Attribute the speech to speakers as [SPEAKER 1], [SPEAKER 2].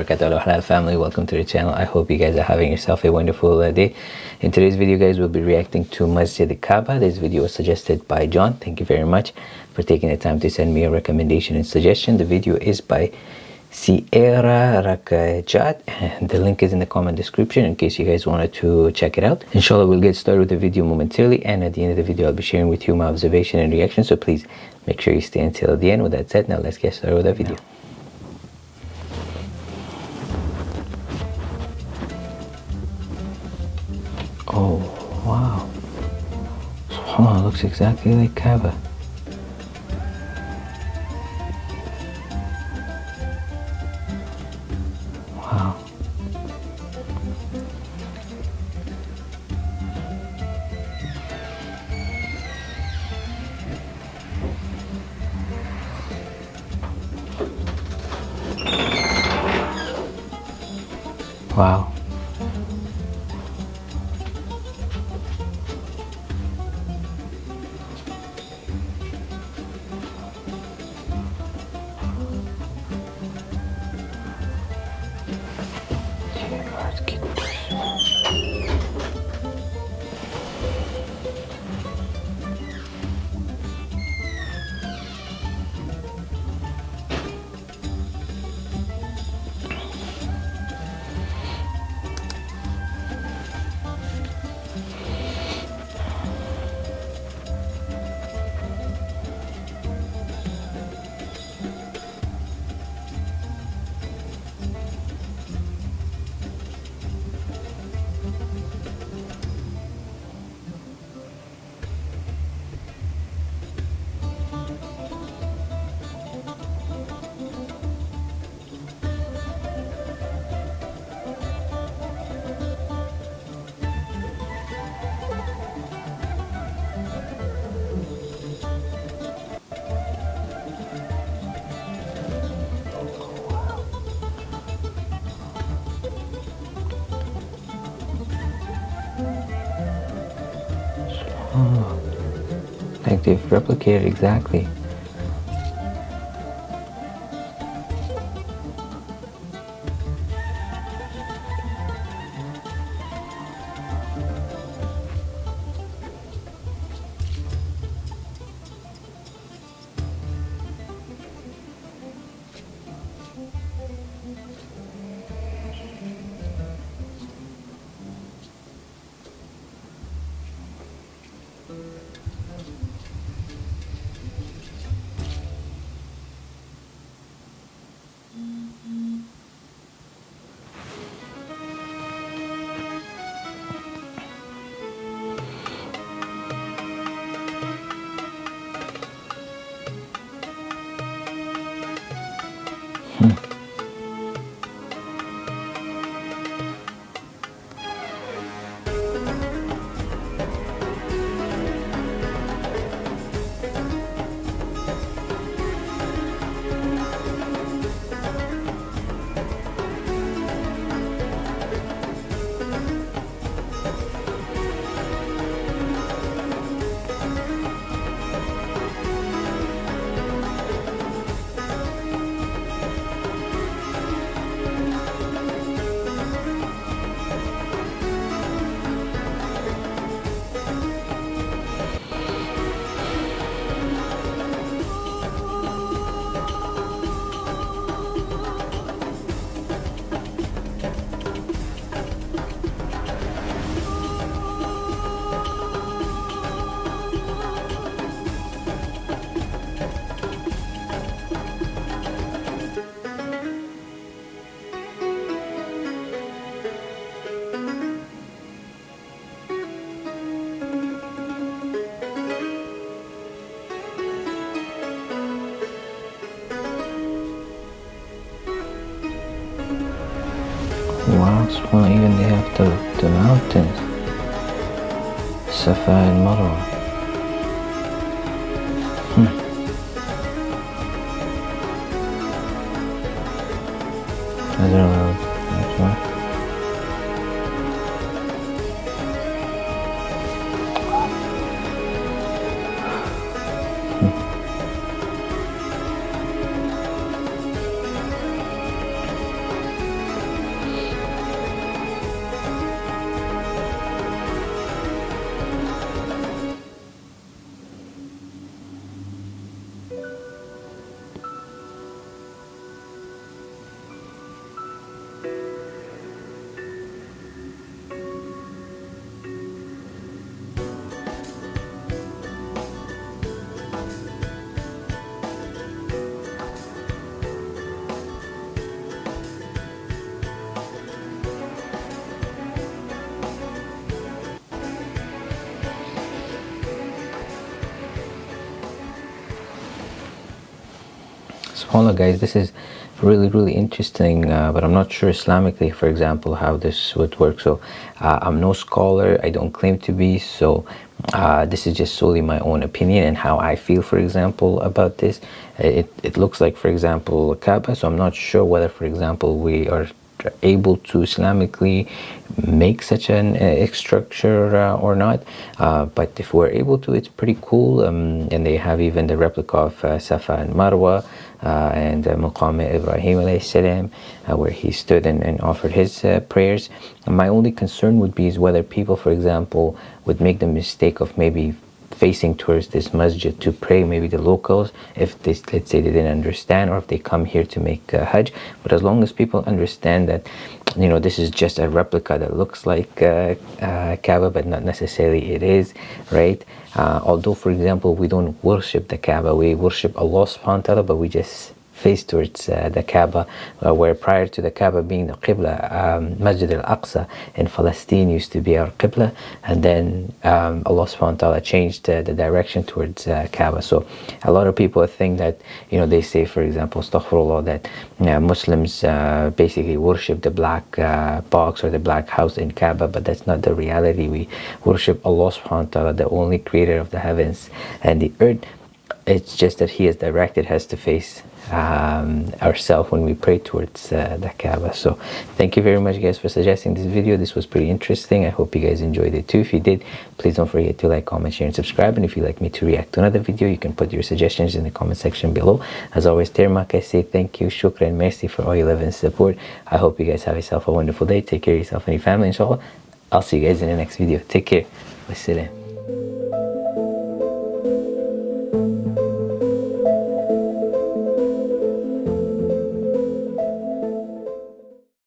[SPEAKER 1] barakatuh halal family. Welcome to the channel. I hope you guys are having yourself a wonderful uh, day. In today's video guys we'll be reacting to masjid kaaba. This video was suggested by john. Thank you very much for taking the time to send me a recommendation and suggestion. The video is by Sierra Rakajat and the link is in the comment description in case you guys wanted to check it out. Inshallah we'll get started with the video momentarily and at the end of the video I'll be sharing with you my observation and reaction. So please make sure you stay until the end. With that said now let's get started with the video subhanallah looks exactly like Kaaba Like they've replicated exactly Mm-hmm. Wow, well, even they have the, the mountains. Safa and subhanallah guys this is really really interesting uh, but i'm not sure islamically for example how this would work. So uh, i'm no scholar. I don't claim to be. So uh, this is just solely my own opinion and how i feel for example about this. It, it looks like for example a kaaba. So i'm not sure whether for example we are able to Islamically make such an uh, structure uh, or not. Uh, but if we're able to it's pretty cool. Um, and they have even the replica of uh, Safa and Marwa uh, and uh, Ibrahim salam, uh, where he stood and, and offered his uh, prayers. And my only concern would be is whether people for example would make the mistake of maybe facing towards this masjid to pray maybe the locals if they let's say they didn't understand or if they come here to make uh, hajj. But as long as people understand that you know this is just a replica that looks like uh, uh, Kaaba but not necessarily it is right? Uh, although for example we don't worship the Kaaba we worship Allah subhanahu wa ta'ala but we just face towards uh, the Kaaba, uh, where prior to the Kaaba being the Qibla, um, Masjid al-Aqsa in Palestine used to be our Qibla, and then um, Allah subhanahu wa ta'ala changed the direction towards uh, Kaaba. So a lot of people think that, you know, they say, for example, astaghfirullah, that Muslims basically worship the black box or the black house in Kaaba, but that's not the reality. We worship Allah subhanahu wa ta'ala, the only creator of the heavens and the earth. It's just that He has directed us to face um, ourselves when we pray towards uh, the Kaaba. So thank you very much guys for suggesting this video. This was pretty interesting. I hope you guys enjoyed it too. If you did, please don't forget to like, comment, share and subscribe. And if you'd like me to react to another video, you can put your suggestions in the comment section below. As always, Termak, I say thank you, shukran, mercy for all your love and support. I hope you guys have yourself a wonderful day. Take care of yourself and your family, inshallah. I'll see you guys in the next video. Take care. Wassalam.